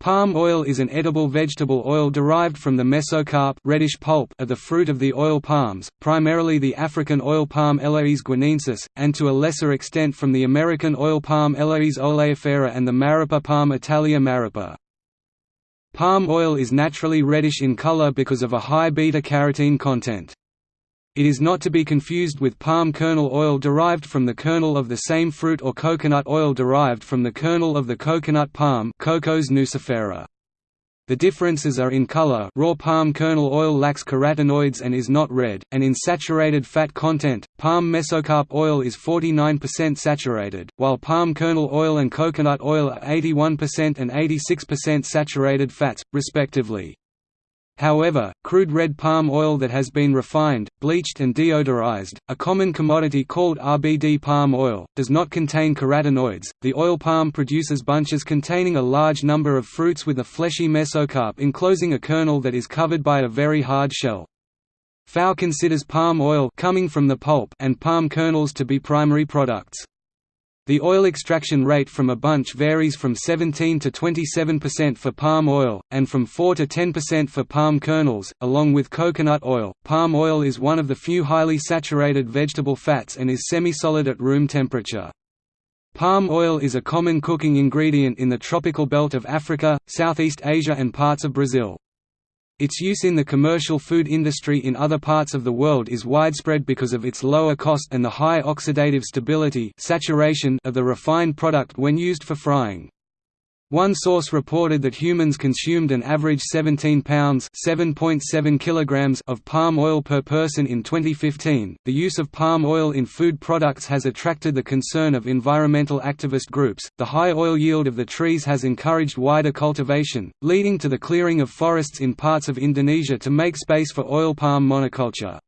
Palm oil is an edible vegetable oil derived from the mesocarp reddish pulp of the fruit of the oil palms, primarily the African oil palm Elaeis guineensis, and to a lesser extent from the American oil palm Elaeis oleifera and the Maripa palm Attalea maripa. Palm oil is naturally reddish in color because of a high beta-carotene content. It is not to be confused with palm kernel oil derived from the kernel of the same fruit or coconut oil derived from the kernel of the coconut palm Cocos nucifera. The differences are in color raw palm kernel oil lacks carotenoids and is not red, and in saturated fat content, palm mesocarp oil is 49% saturated, while palm kernel oil and coconut oil are 81% and 86% saturated fats, respectively. However, crude red palm oil that has been refined, bleached and deodorized, a common commodity called RBD palm oil, does not contain carotenoids. The oil palm produces bunches containing a large number of fruits with a fleshy mesocarp enclosing a kernel that is covered by a very hard shell. FAO considers palm oil coming from the pulp and palm kernels to be primary products. The oil extraction rate from a bunch varies from 17 to 27% for palm oil, and from 4 to 10% for palm kernels, along with coconut oil. Palm oil is one of the few highly saturated vegetable fats and is semi-solid at room temperature. Palm oil is a common cooking ingredient in the tropical belt of Africa, Southeast Asia and parts of Brazil. Its use in the commercial food industry in other parts of the world is widespread because of its lower cost and the high oxidative stability saturation of the refined product when used for frying. One source reported that humans consumed an average 17 pounds (7.7 kilograms) of palm oil per person in 2015. The use of palm oil in food products has attracted the concern of environmental activist groups. The high oil yield of the trees has encouraged wider cultivation, leading to the clearing of forests in parts of Indonesia to make space for oil palm monoculture.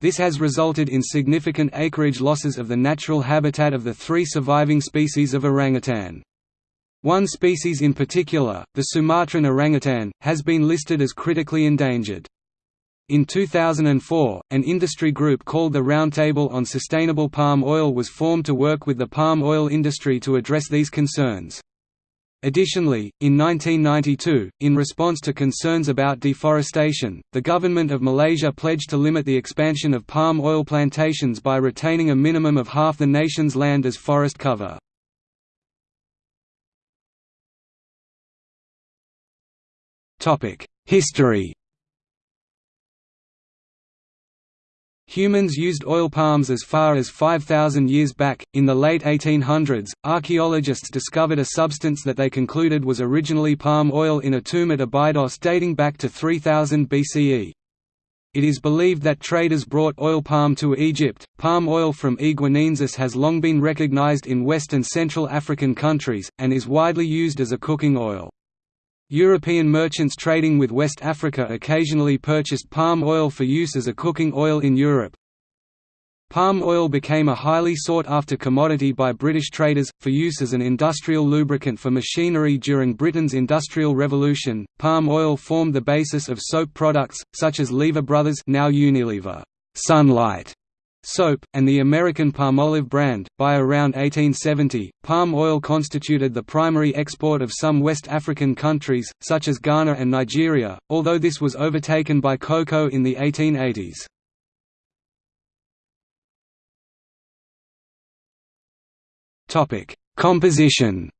This has resulted in significant acreage losses of the natural habitat of the three surviving species of orangutan. One species in particular, the Sumatran orangutan, has been listed as critically endangered. In 2004, an industry group called the Roundtable on Sustainable Palm Oil was formed to work with the palm oil industry to address these concerns. Additionally, in 1992, in response to concerns about deforestation, the government of Malaysia pledged to limit the expansion of palm oil plantations by retaining a minimum of half the nation's land as forest cover. History Humans used oil palms as far as 5,000 years back. In the late 1800s, archaeologists discovered a substance that they concluded was originally palm oil in a tomb at Abydos dating back to 3000 BCE. It is believed that traders brought oil palm to Egypt. Palm oil from guineensis has long been recognized in West and Central African countries, and is widely used as a cooking oil. European merchants trading with West Africa occasionally purchased palm oil for use as a cooking oil in Europe. Palm oil became a highly sought-after commodity by British traders, for use as an industrial lubricant for machinery during Britain's Industrial Revolution. Palm oil formed the basis of soap products, such as Lever Brothers now Unilever, Sunlight, soap, and the American Palmolive brand. By around 1870, palm oil constituted the primary export of some West African countries, such as Ghana and Nigeria, although this was overtaken by cocoa in the 1880s. Topic: Composition.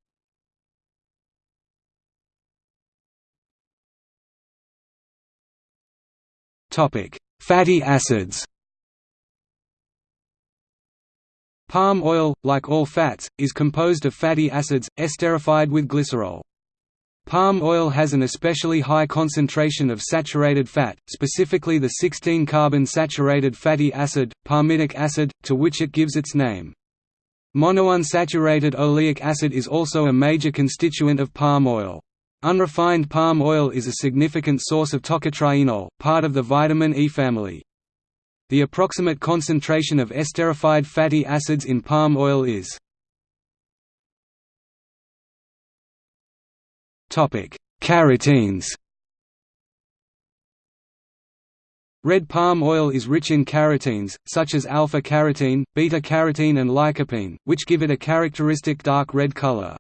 Topic: Fatty acids. Palm oil, like all fats, is composed of fatty acids, esterified with glycerol. Palm oil has an especially high concentration of saturated fat, specifically the 16-carbon saturated fatty acid, palmitic acid, to which it gives its name. Monounsaturated oleic acid is also a major constituent of palm oil. Unrefined palm oil is a significant source of tocotrienol, part of the vitamin E family. The approximate concentration of esterified fatty acids in palm oil is Carotenes Red palm oil is rich in carotenes, such as alpha-carotene, beta-carotene and lycopene, which give it a characteristic dark red color.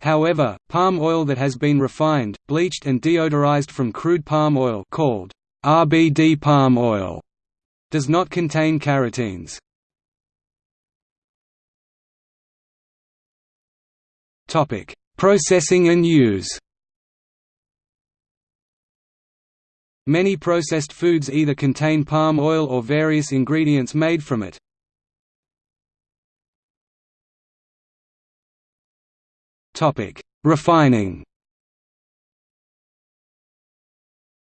However, palm oil that has been refined, bleached and deodorized from crude palm oil called RBD palm oil does not contain carotenes. Topic: Processing and use. Many processed foods either contain palm oil or various ingredients made from it. Topic: Refining.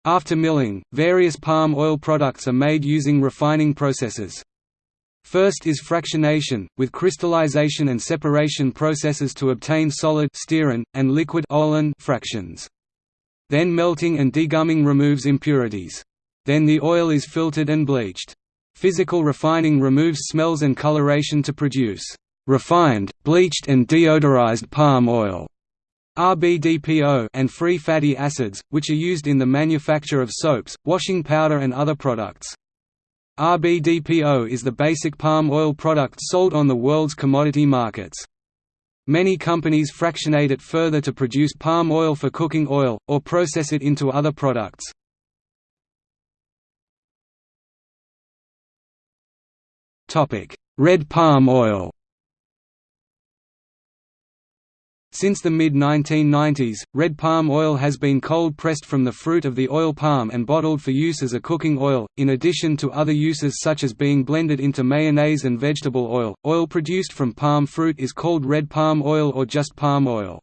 After milling, various palm oil products are made using refining processes. First is fractionation, with crystallization and separation processes to obtain solid stearin, and liquid olein fractions. Then melting and degumming removes impurities. Then the oil is filtered and bleached. Physical refining removes smells and coloration to produce refined, bleached and deodorized palm oil RBDPO and free fatty acids, which are used in the manufacture of soaps, washing powder and other products. RBDPO is the basic palm oil product sold on the world's commodity markets. Many companies fractionate it further to produce palm oil for cooking oil, or process it into other products. Red palm oil Since the mid-1990s, red palm oil has been cold-pressed from the fruit of the oil palm and bottled for use as a cooking oil, in addition to other uses such as being blended into mayonnaise and vegetable oil. Oil produced from palm fruit is called red palm oil or just palm oil.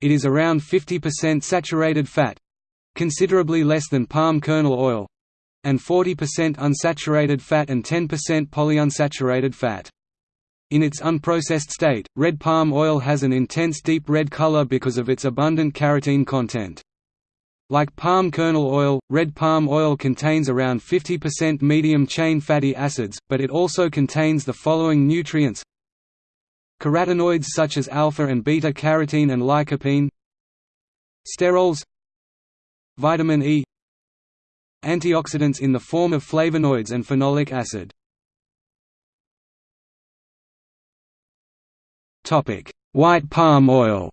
It is around 50% saturated fat—considerably less than palm kernel oil—and 40% unsaturated fat and 10% polyunsaturated fat. In its unprocessed state, red palm oil has an intense deep red color because of its abundant carotene content. Like palm kernel oil, red palm oil contains around 50% medium-chain fatty acids, but it also contains the following nutrients. Carotenoids such as alpha and beta-carotene and lycopene. Sterols. Vitamin E. Antioxidants in the form of flavonoids and phenolic acid White palm oil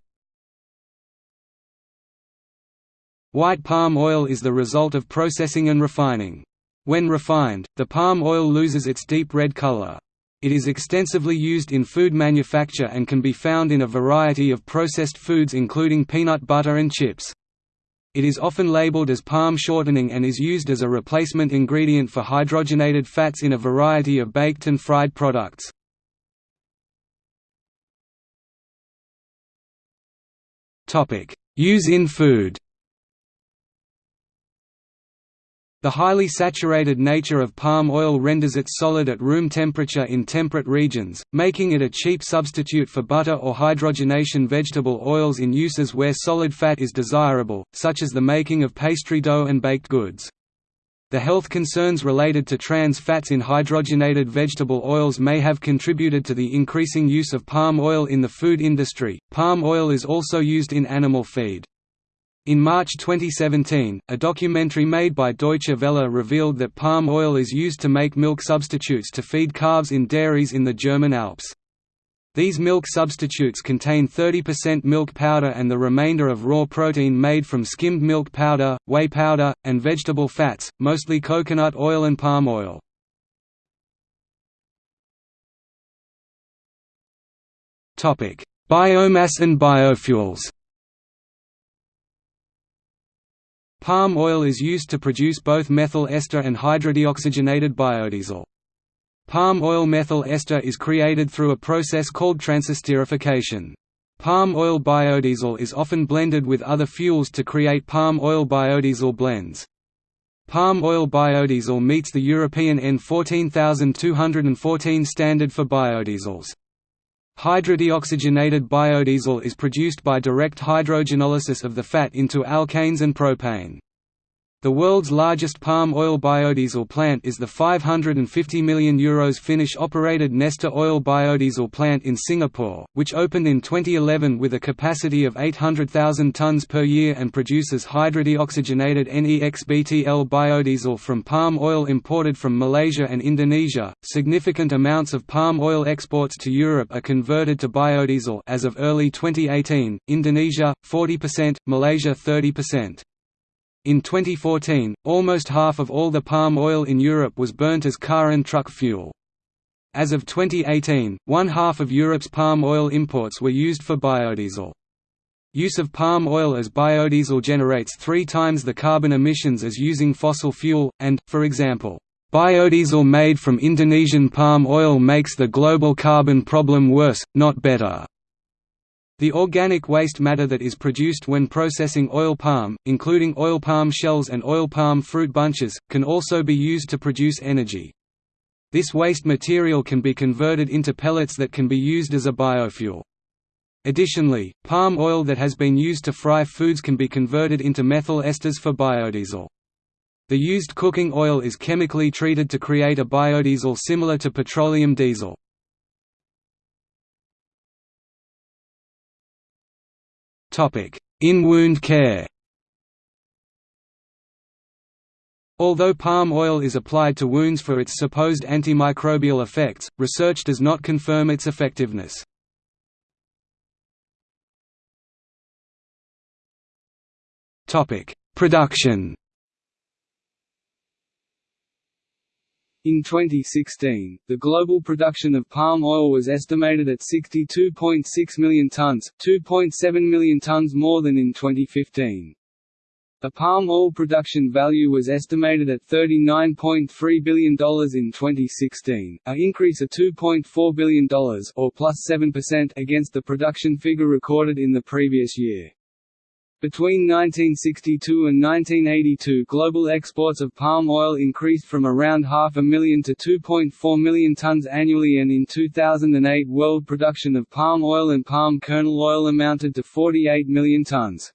White palm oil is the result of processing and refining. When refined, the palm oil loses its deep red color. It is extensively used in food manufacture and can be found in a variety of processed foods including peanut butter and chips. It is often labeled as palm shortening and is used as a replacement ingredient for hydrogenated fats in a variety of baked and fried products. Use in food The highly saturated nature of palm oil renders it solid at room temperature in temperate regions, making it a cheap substitute for butter or hydrogenation vegetable oils in uses where solid fat is desirable, such as the making of pastry dough and baked goods. The health concerns related to trans fats in hydrogenated vegetable oils may have contributed to the increasing use of palm oil in the food industry. Palm oil is also used in animal feed. In March 2017, a documentary made by Deutsche Welle revealed that palm oil is used to make milk substitutes to feed calves in dairies in the German Alps. These milk substitutes contain 30% milk powder and the remainder of raw protein made from skimmed milk powder, whey powder, and vegetable fats, mostly coconut oil and palm oil. Biomass and biofuels Palm oil is used to produce both methyl ester and hydrodeoxygenated biodiesel. Palm oil methyl ester is created through a process called transesterification. Palm oil biodiesel is often blended with other fuels to create palm oil biodiesel blends. Palm oil biodiesel meets the European EN 14214 standard for biodiesels. Hydrodeoxygenated biodiesel is produced by direct hydrogenolysis of the fat into alkanes and propane. The world's largest palm oil biodiesel plant is the €550 million Euros Finnish-operated Neste Oil biodiesel plant in Singapore, which opened in 2011 with a capacity of 800,000 tonnes per year and produces hydrodeoxygenated NEXBTL biodiesel from palm oil imported from Malaysia and Indonesia. Significant amounts of palm oil exports to Europe are converted to biodiesel as of early 2018, Indonesia 40%, Malaysia 30%. In 2014, almost half of all the palm oil in Europe was burnt as car and truck fuel. As of 2018, one half of Europe's palm oil imports were used for biodiesel. Use of palm oil as biodiesel generates three times the carbon emissions as using fossil fuel, and, for example, biodiesel made from Indonesian palm oil makes the global carbon problem worse, not better. The organic waste matter that is produced when processing oil palm, including oil palm shells and oil palm fruit bunches, can also be used to produce energy. This waste material can be converted into pellets that can be used as a biofuel. Additionally, palm oil that has been used to fry foods can be converted into methyl esters for biodiesel. The used cooking oil is chemically treated to create a biodiesel similar to petroleum diesel. In wound care Although palm oil is applied to wounds for its supposed antimicrobial effects, research does not confirm its effectiveness. Production In 2016, the global production of palm oil was estimated at 62.6 million tons, 2.7 million tons more than in 2015. The palm oil production value was estimated at $39.3 billion in 2016, an increase of $2.4 billion or plus 7% against the production figure recorded in the previous year. Between 1962 and 1982 global exports of palm oil increased from around half a million to 2.4 million tons annually and in 2008 world production of palm oil and palm kernel oil amounted to 48 million tons.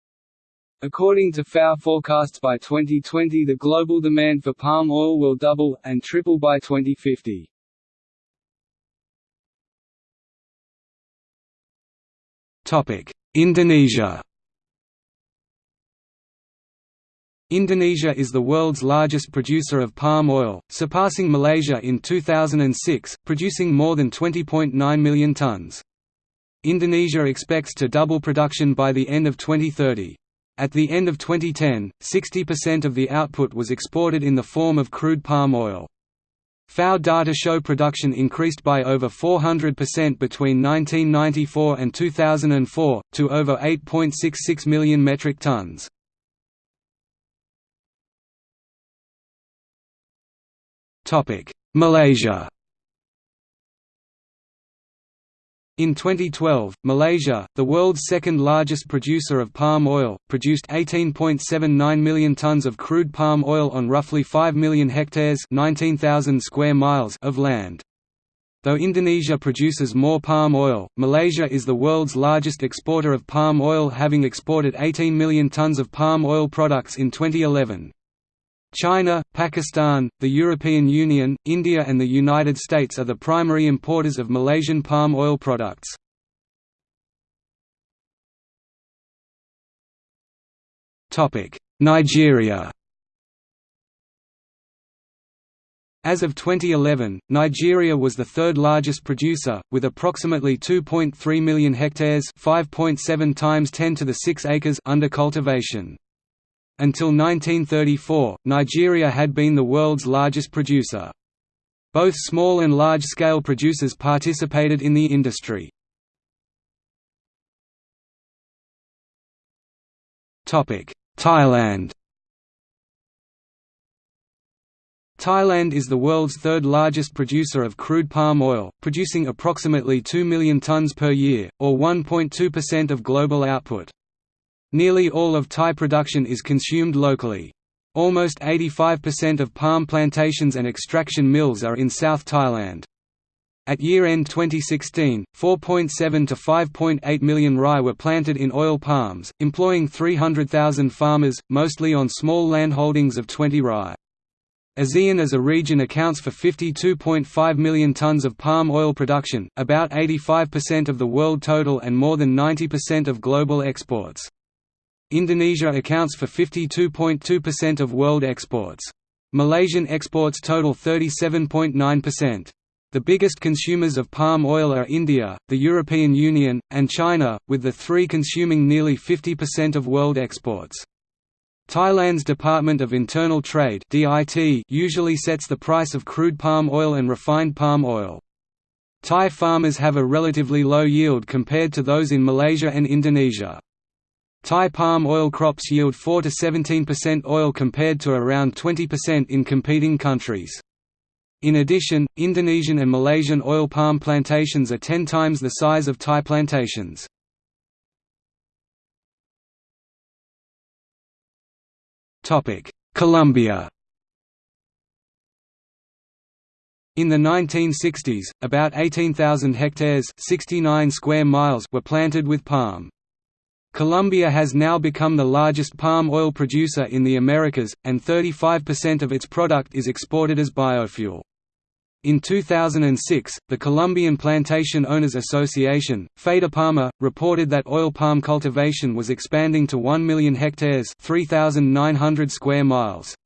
According to FAO forecasts by 2020 the global demand for palm oil will double, and triple by 2050. Indonesia Indonesia is the world's largest producer of palm oil, surpassing Malaysia in 2006, producing more than 20.9 million tons. Indonesia expects to double production by the end of 2030. At the end of 2010, 60% of the output was exported in the form of crude palm oil. FAO data show production increased by over 400% between 1994 and 2004, to over 8.66 million metric tons. Malaysia In 2012, Malaysia, the world's second largest producer of palm oil, produced 18.79 million tons of crude palm oil on roughly 5 million hectares 19,000 square miles of land. Though Indonesia produces more palm oil, Malaysia is the world's largest exporter of palm oil having exported 18 million tons of palm oil products in 2011. China, Pakistan, the European Union, India and the United States are the primary importers of Malaysian palm oil products. Nigeria As of 2011, Nigeria was the third largest producer, with approximately 2.3 million hectares 5.7 times 10 to the 6 acres under cultivation. Until 1934, Nigeria had been the world's largest producer. Both small and large-scale producers participated in the industry. Thailand Thailand is the world's third largest producer of crude palm oil, producing approximately 2 million tons per year, or 1.2% of global output. Nearly all of Thai production is consumed locally. Almost 85% of palm plantations and extraction mills are in South Thailand. At year-end 2016, 4.7 to 5.8 million rai were planted in oil palms, employing 300,000 farmers, mostly on small landholdings of 20 rai. ASEAN as a region accounts for 52.5 million tons of palm oil production, about 85% of the world total and more than 90% of global exports. Indonesia accounts for 52.2% of world exports. Malaysian exports total 37.9%. The biggest consumers of palm oil are India, the European Union, and China, with the three consuming nearly 50% of world exports. Thailand's Department of Internal Trade usually sets the price of crude palm oil and refined palm oil. Thai farmers have a relatively low yield compared to those in Malaysia and Indonesia. Thai palm oil crops yield 4 to 17% oil compared to around 20% in competing countries. In addition, Indonesian and Malaysian oil palm plantations are 10 times the size of Thai plantations. Colombia In the 1960s, about 18,000 hectares 69 square miles were planted with palm. Colombia has now become the largest palm oil producer in the Americas, and 35% of its product is exported as biofuel. In 2006, the Colombian Plantation Owners Association, Fedepalma, reported that oil palm cultivation was expanding to 1 million hectares 3,900 square miles.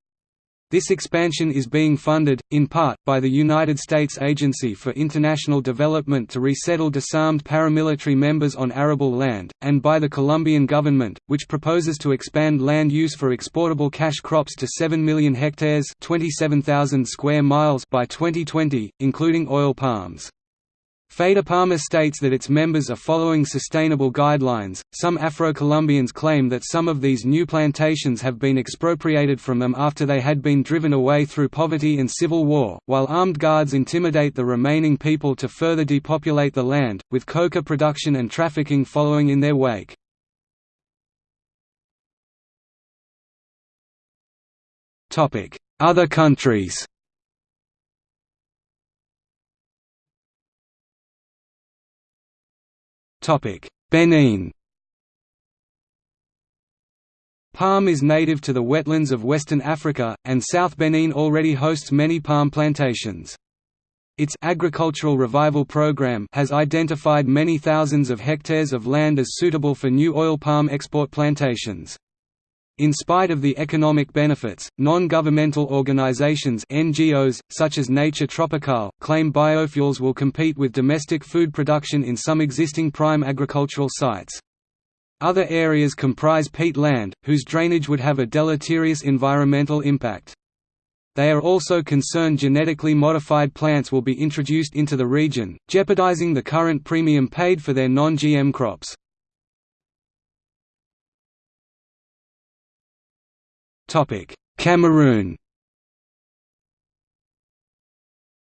This expansion is being funded, in part, by the United States Agency for International Development to resettle disarmed paramilitary members on arable land, and by the Colombian government, which proposes to expand land use for exportable cash crops to 7 million hectares 27,000 square miles by 2020, including oil palms. Fedepalma states that its members are following sustainable guidelines. Some Afro Colombians claim that some of these new plantations have been expropriated from them after they had been driven away through poverty and civil war, while armed guards intimidate the remaining people to further depopulate the land, with coca production and trafficking following in their wake. Other countries Benin Palm is native to the wetlands of Western Africa, and South Benin already hosts many palm plantations. Its agricultural revival program has identified many thousands of hectares of land as suitable for new oil palm export plantations. In spite of the economic benefits, non-governmental organizations NGOs, such as Nature Tropicale, claim biofuels will compete with domestic food production in some existing prime agricultural sites. Other areas comprise peat land, whose drainage would have a deleterious environmental impact. They are also concerned genetically modified plants will be introduced into the region, jeopardizing the current premium paid for their non-GM crops. Cameroon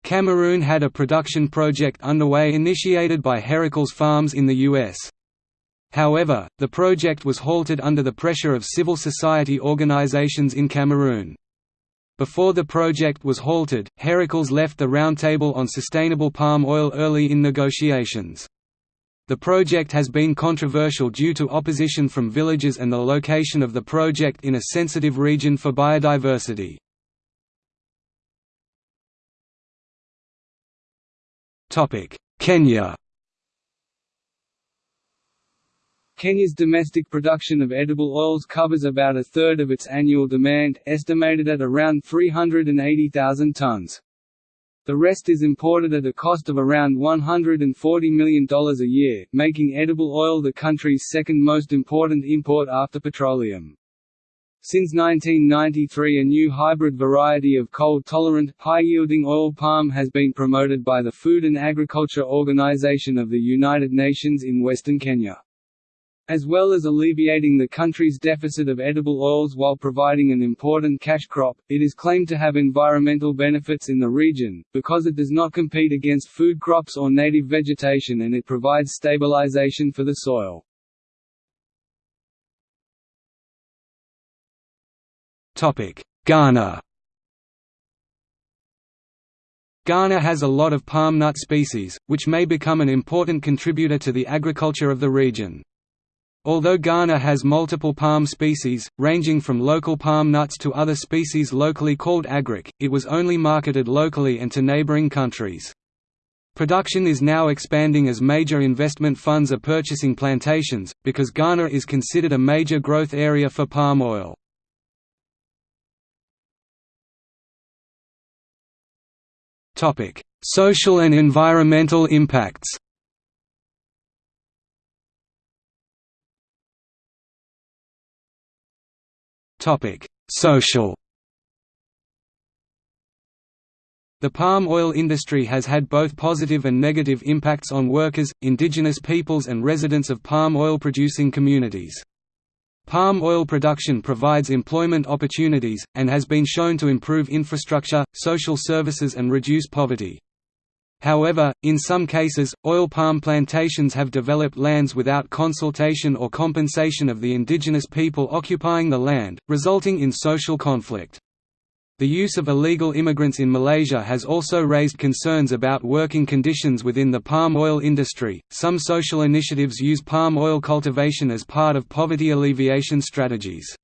Cameroon had a production project underway initiated by Herakles Farms in the U.S. However, the project was halted under the pressure of civil society organizations in Cameroon. Before the project was halted, Heracles left the Roundtable on Sustainable Palm Oil early in negotiations. The project has been controversial due to opposition from villagers and the location of the project in a sensitive region for biodiversity. Kenya Kenya's domestic production of edible oils covers about a third of its annual demand, estimated at around 380,000 tons. The rest is imported at a cost of around $140 million a year, making edible oil the country's second most important import after petroleum. Since 1993 a new hybrid variety of cold-tolerant, high-yielding oil palm has been promoted by the Food and Agriculture Organization of the United Nations in western Kenya. As well as alleviating the country's deficit of edible oils while providing an important cash crop, it is claimed to have environmental benefits in the region, because it does not compete against food crops or native vegetation and it provides stabilization for the soil. Ghana Ghana has a lot of palm nut species, which may become an important contributor to the agriculture of the region. Although Ghana has multiple palm species, ranging from local palm nuts to other species locally called agric, it was only marketed locally and to neighboring countries. Production is now expanding as major investment funds are purchasing plantations, because Ghana is considered a major growth area for palm oil. Social and environmental impacts. Topic: Social. The palm oil industry has had both positive and negative impacts on workers, indigenous peoples and residents of palm oil producing communities. Palm oil production provides employment opportunities, and has been shown to improve infrastructure, social services and reduce poverty. However, in some cases, oil palm plantations have developed lands without consultation or compensation of the indigenous people occupying the land, resulting in social conflict. The use of illegal immigrants in Malaysia has also raised concerns about working conditions within the palm oil industry. Some social initiatives use palm oil cultivation as part of poverty alleviation strategies.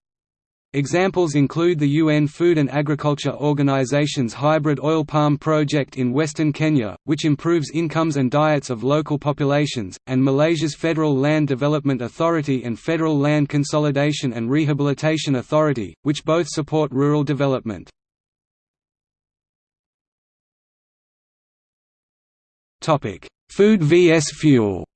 Examples include the UN Food and Agriculture Organization's hybrid oil palm project in western Kenya, which improves incomes and diets of local populations, and Malaysia's Federal Land Development Authority and Federal Land Consolidation and Rehabilitation Authority, which both support rural development. Food vs fuel.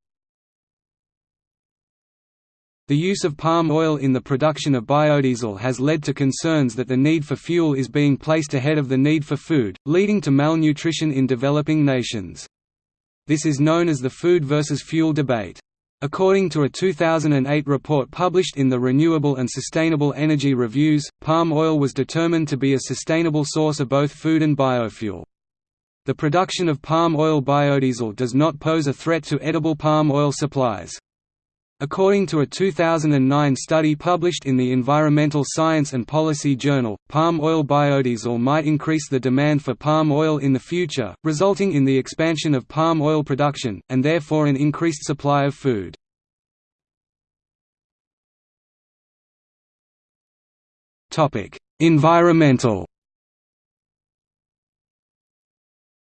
The use of palm oil in the production of biodiesel has led to concerns that the need for fuel is being placed ahead of the need for food, leading to malnutrition in developing nations. This is known as the food versus fuel debate. According to a 2008 report published in the Renewable and Sustainable Energy Reviews, palm oil was determined to be a sustainable source of both food and biofuel. The production of palm oil biodiesel does not pose a threat to edible palm oil supplies. According to a 2009 study published in the Environmental Science and Policy Journal, palm oil biodiesel might increase the demand for palm oil in the future, resulting in the expansion of palm oil production, and therefore an increased supply of food. Environmental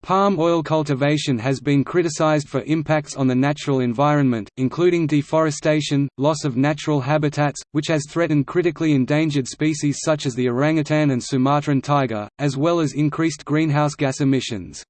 Palm oil cultivation has been criticized for impacts on the natural environment, including deforestation, loss of natural habitats, which has threatened critically endangered species such as the orangutan and Sumatran tiger, as well as increased greenhouse gas emissions.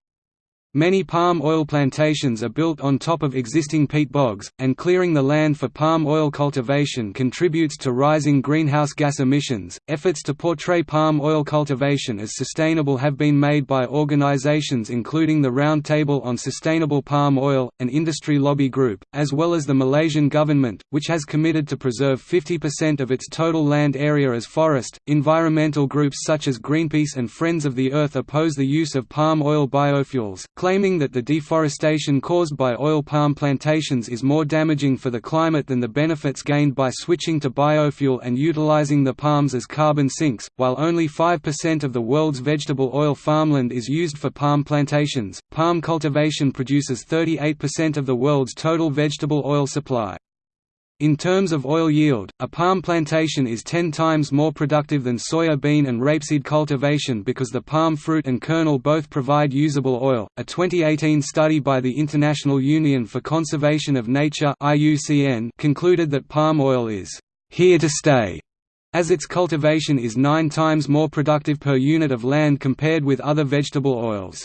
Many palm oil plantations are built on top of existing peat bogs, and clearing the land for palm oil cultivation contributes to rising greenhouse gas emissions. Efforts to portray palm oil cultivation as sustainable have been made by organizations including the Roundtable on Sustainable Palm Oil, an industry lobby group, as well as the Malaysian government, which has committed to preserve 50% of its total land area as forest. Environmental groups such as Greenpeace and Friends of the Earth oppose the use of palm oil biofuels, claiming that the deforestation caused by oil palm plantations is more damaging for the climate than the benefits gained by switching to biofuel and utilizing the palms as carbon sinks. While only 5% of the world's vegetable oil farmland is used for palm plantations, palm cultivation produces 38% of the world's total vegetable oil supply. In terms of oil yield, a palm plantation is 10 times more productive than soya bean and rapeseed cultivation because the palm fruit and kernel both provide usable oil. A 2018 study by the International Union for Conservation of Nature (IUCN) concluded that palm oil is here to stay, as its cultivation is 9 times more productive per unit of land compared with other vegetable oils.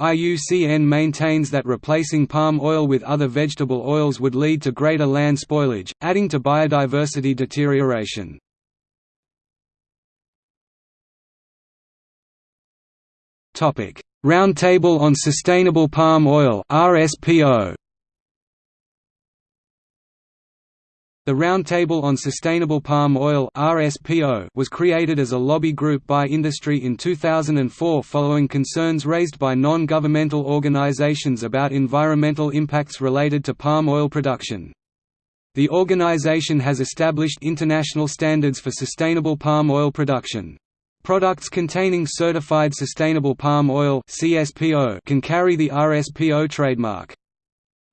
IUCN maintains that replacing palm oil with other vegetable oils would lead to greater land spoilage, adding to biodiversity deterioration. Roundtable on Sustainable Palm Oil RSPO The Roundtable on Sustainable Palm Oil was created as a lobby group by industry in 2004 following concerns raised by non-governmental organizations about environmental impacts related to palm oil production. The organization has established international standards for sustainable palm oil production. Products containing certified sustainable palm oil can carry the RSPO trademark.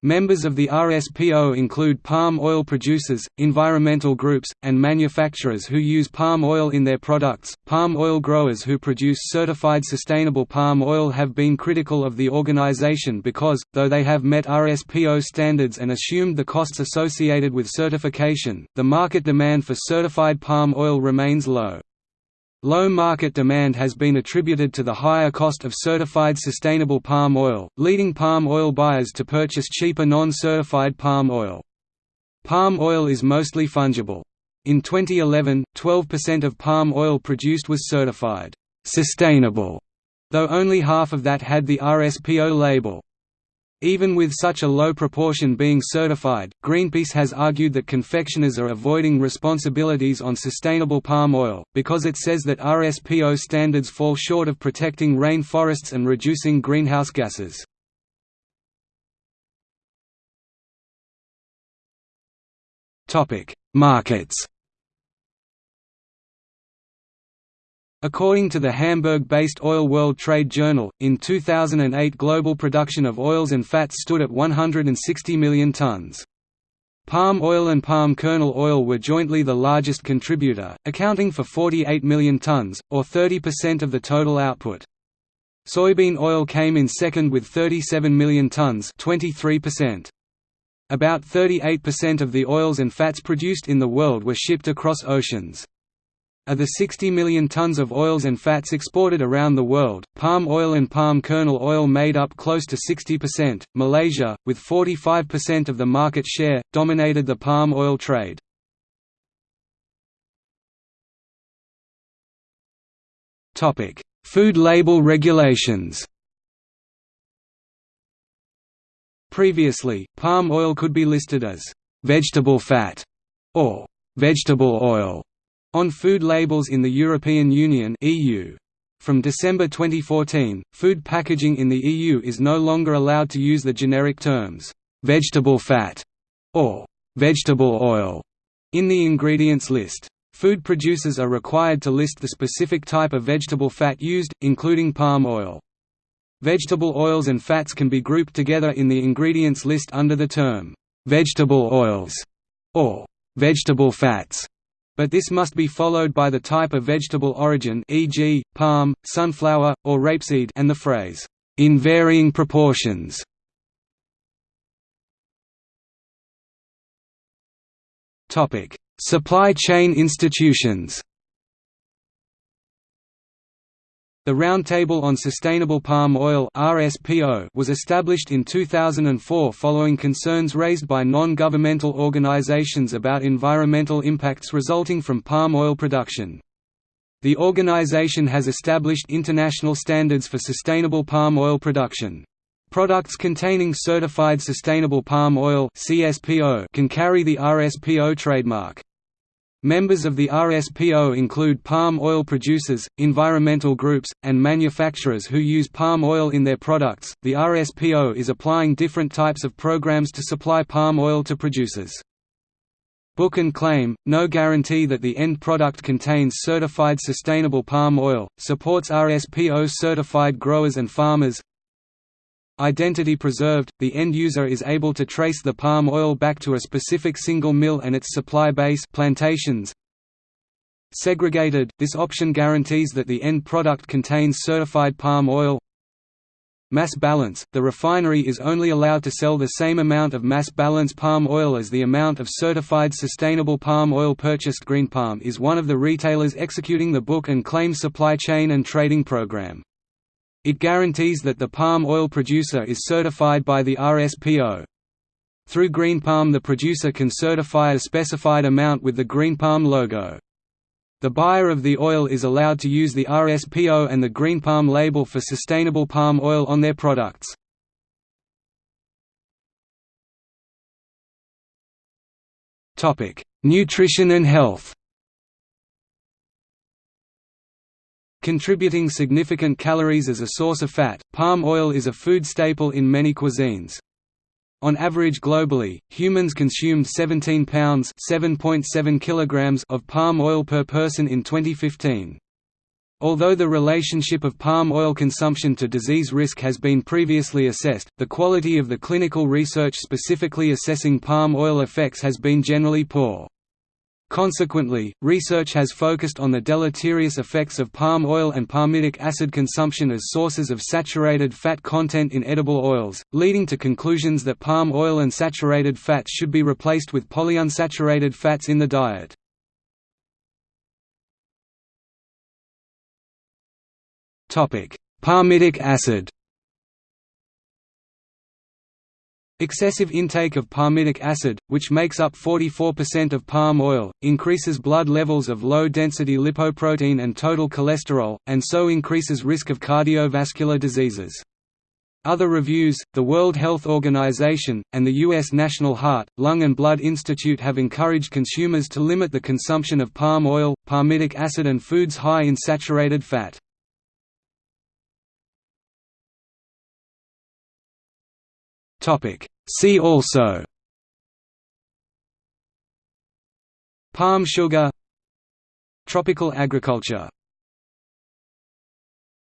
Members of the RSPO include palm oil producers, environmental groups, and manufacturers who use palm oil in their products. Palm oil growers who produce certified sustainable palm oil have been critical of the organization because, though they have met RSPO standards and assumed the costs associated with certification, the market demand for certified palm oil remains low. Low market demand has been attributed to the higher cost of certified sustainable palm oil, leading palm oil buyers to purchase cheaper non-certified palm oil. Palm oil is mostly fungible. In 2011, 12% of palm oil produced was certified sustainable, though only half of that had the RSPO label. Even with such a low proportion being certified, Greenpeace has argued that confectioners are avoiding responsibilities on sustainable palm oil, because it says that RSPO standards fall short of protecting rainforests and reducing greenhouse gases. Markets According to the Hamburg-based Oil World Trade Journal, in 2008 global production of oils and fats stood at 160 million tons. Palm oil and palm kernel oil were jointly the largest contributor, accounting for 48 million tons, or 30% of the total output. Soybean oil came in second with 37 million tons 23%. About 38% of the oils and fats produced in the world were shipped across oceans. Of the 60 million tons of oils and fats exported around the world, palm oil and palm kernel oil made up close to 60%. Malaysia, with 45% of the market share, dominated the palm oil trade. Topic: Food label regulations. Previously, palm oil could be listed as vegetable fat or vegetable oil on food labels in the European Union EU. From December 2014, food packaging in the EU is no longer allowed to use the generic terms, vegetable fat or vegetable oil in the ingredients list. Food producers are required to list the specific type of vegetable fat used, including palm oil. Vegetable oils and fats can be grouped together in the ingredients list under the term, vegetable oils, or vegetable fats but this must be followed by the type of vegetable origin e.g., palm, sunflower, or rapeseed and the phrase, "...in varying proportions". Supply chain institutions The Roundtable on Sustainable Palm Oil was established in 2004 following concerns raised by non-governmental organizations about environmental impacts resulting from palm oil production. The organization has established international standards for sustainable palm oil production. Products containing certified sustainable palm oil can carry the RSPO trademark. Members of the RSPO include palm oil producers, environmental groups, and manufacturers who use palm oil in their products. The RSPO is applying different types of programs to supply palm oil to producers. Book and claim, no guarantee that the end product contains certified sustainable palm oil, supports RSPO certified growers and farmers, Identity preserved, the end user is able to trace the palm oil back to a specific single mill and its supply base plantations. Segregated, this option guarantees that the end product contains certified palm oil. Mass balance, the refinery is only allowed to sell the same amount of mass balance palm oil as the amount of certified sustainable palm oil purchased Green Palm is one of the retailers executing the book and claim supply chain and trading program. It guarantees that the palm oil producer is certified by the RSPO. Through Green Palm the producer can certify a specified amount with the Green Palm logo. The buyer of the oil is allowed to use the RSPO and the Green Palm label for sustainable palm oil on their products. Nutrition and health Contributing significant calories as a source of fat, palm oil is a food staple in many cuisines. On average globally, humans consumed 17 pounds (7.7 kilograms) of palm oil per person in 2015. Although the relationship of palm oil consumption to disease risk has been previously assessed, the quality of the clinical research specifically assessing palm oil effects has been generally poor. Consequently, research has focused on the deleterious effects of palm oil and palmitic acid consumption as sources of saturated fat content in edible oils, leading to conclusions that palm oil and saturated fats should be replaced with polyunsaturated fats in the diet. Palmitic acid Excessive intake of palmitic acid, which makes up 44% of palm oil, increases blood levels of low-density lipoprotein and total cholesterol, and so increases risk of cardiovascular diseases. Other reviews, the World Health Organization, and the U.S. National Heart, Lung and Blood Institute have encouraged consumers to limit the consumption of palm oil, palmitic acid and foods high in saturated fat. See also Palm sugar Tropical agriculture